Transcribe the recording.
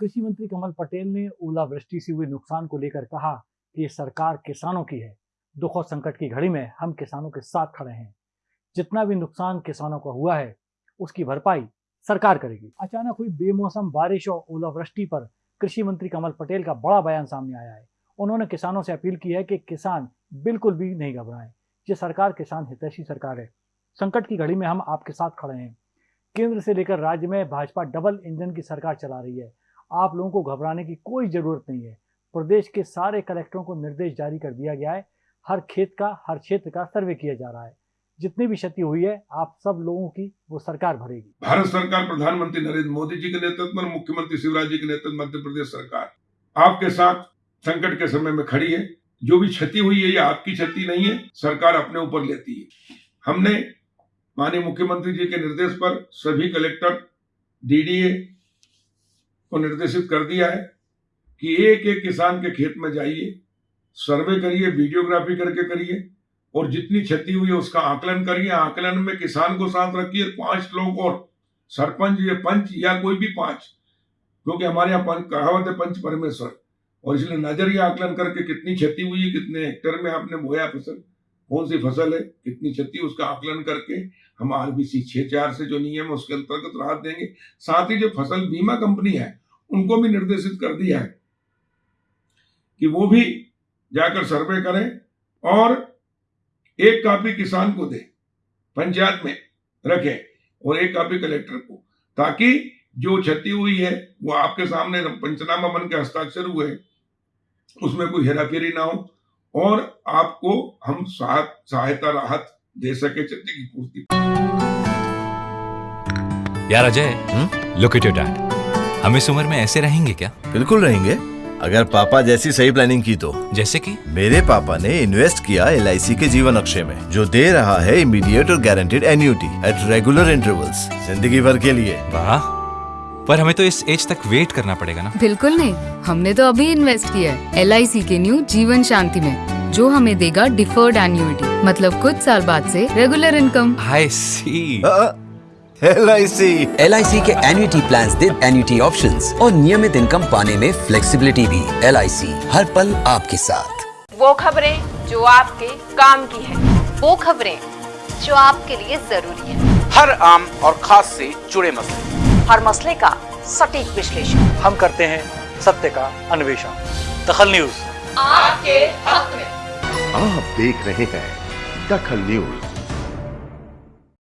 कृषि मंत्री कमल पटेल ने ओलावृष्टि से हुए नुकसान को लेकर कहा कि ये सरकार किसानों की है। दुख और संकट की घड़ी में हम किसानों के साथ खड़े हैं। जितना भी नुकसान किसानों का हुआ है, उसकी भरपाई सरकार करेगी। अचानक हुई बेमौसम बारिश और ओलावृष्टि पर कृषि मंत्री कमल पटेल का बड़ा बयान सामने आया है। उन्होंने किसानों से अपील की है कि किसान बिल्कुल भी नहीं घबराएँ। ये सरकार किसान हितैषी सरकार है। संकट की घड़ी में हम आपके साथ खड़े हैं। केंद्र से लेकर राज्य में भाजपा डबल इंजन की सरकार चला रही है। आप लोगों को घबराने की कोई ज़रूरत नहीं है। प्रदेश के सारे कलेक्टरों को निर्देश जारी कर दिया गया है। हर खेत का, हर क्षेत्र का सर्वे किया जा रहा है। जितनी भी क्षति हुई है, आप सब लोगों की वो सरकार भरेगी। भारत सरकार प्रधानमंत्री नरेंद्र मोदी जी के नेतृत्व में, मुख्यमंत्री शिवराज जी के नेतृत्व मध्य प्रदेश सरकार आपके साथ संकट के समय में खड़ी है। जो भी क्षति हुई है, ये आपकी क्षति नहीं है, सरकार अपने ऊपर लेती है। हमने माननीय मुख्यमंत्री जी के निर्देश पर सभी कलेक्टर, डीडीए को निर्देशित कर दिया है कि एक एक किसान के खेत में जाइए, सर्वे करिए, वीडियोग्राफी करके करिए, और जितनी क्षति हुई है उसका आकलन करिए। आकलन में किसान को साथ रखिए, पाँच लोग और सरपंच या पंच या कोई भी पाँच, क्योंकि हमारे यहाँ कहावत है पंच परमेश्वर। और इसलिए नज़रिया आकलन करके कितनी क्षति हुई है, कितने हेक्टर में आपने बोया फ़सल, कौन सी फ़सल है, कितनी क्षति उसका आकलन करके हम आरबीसी छह चार से जो नियम है उसके अंतर्गत राहत देंगे। साथ ही जो फ़सल बीमा कंपनी है उनको भी निर्देशित कर दिया है कि वो भी जाकर सर्वे करें और एक कापी किसान को दे, पंचायत में रखें और एक कापी कलेक्टर को, ताकि जो क्षति हुई है, वो आपके सामने पंचनामा बन के हस्ताक्षर हुए, उसमें कोई हेराफेरी ना हो और आपको हम सहायता राहत दे सके क्षति की पूर्ति। यार Ajay look at your dad हम इस उम्र में ऐसे रहेंगे क्या? बिल्कुल रहेंगे। अगर पापा जैसी सही प्लानिंग की तो। जैसे कि? मेरे पापा ने इन्वेस्ट किया एलआईसी के जीवन अक्षय में जो दे रहा है इमीडिएट और guaranteed annuity at regular intervals ज़िंदगी भर के लिए। वाह। पर हमें तो इस एज तक वेट करना पड़ेगा ना। बिल्कुल नहीं। हमने तो अभी इन्वेस्ट किया है LIC के न्यू जीवन शांति में जो हमें देगा डिफर्ड एन्यूटी मतलब कुछ साल बाद से regular income I C L I C L I C के एन्यूटी प्लान दे एन्यूटी ऑप्शन और नियमित इनकम पाने में फ्लेक्सीबिलिटी भी। एल आई सी हर पल आपके साथ। वो खबरें जो आपके काम की है। वो खबरें जो आपके लिए ज़रूरी है। हर आम और खास से जुड़े मसले। हर मसले का सटीक विश्लेषण। हम करते हैं सत्य का अन्वेषण। दखल न्यूज़। आपके हक में। आप देख रहे हैं दखल न्यूज़।